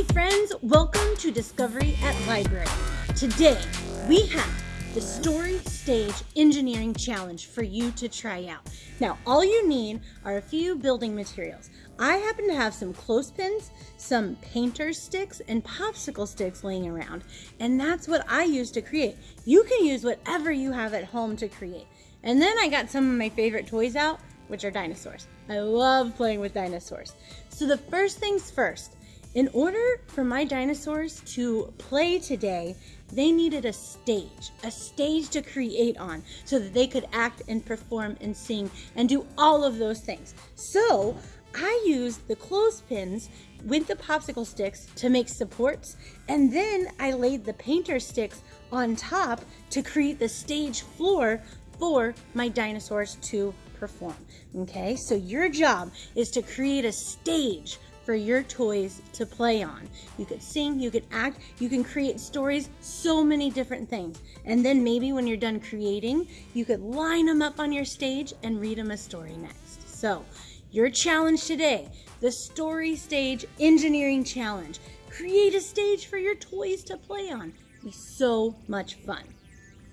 Hi friends, welcome to Discovery at Library. Today we have the Story Stage Engineering Challenge for you to try out. Now all you need are a few building materials. I happen to have some clothespins, some painter sticks, and popsicle sticks laying around, and that's what I use to create. You can use whatever you have at home to create. And then I got some of my favorite toys out, which are dinosaurs. I love playing with dinosaurs. So the first things first, in order for my dinosaurs to play today, they needed a stage, a stage to create on so that they could act and perform and sing and do all of those things. So I used the clothespins with the popsicle sticks to make supports, and then I laid the painter sticks on top to create the stage floor for my dinosaurs to perform. Okay, so your job is to create a stage for your toys to play on. You could sing, you could act, you can create stories, so many different things. And then maybe when you're done creating, you could line them up on your stage and read them a story next. So, your challenge today, the Story Stage Engineering Challenge. Create a stage for your toys to play on. Be so much fun.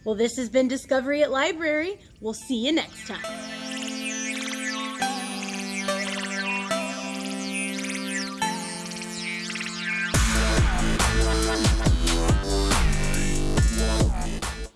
Well, this has been Discovery at Library. We'll see you next time.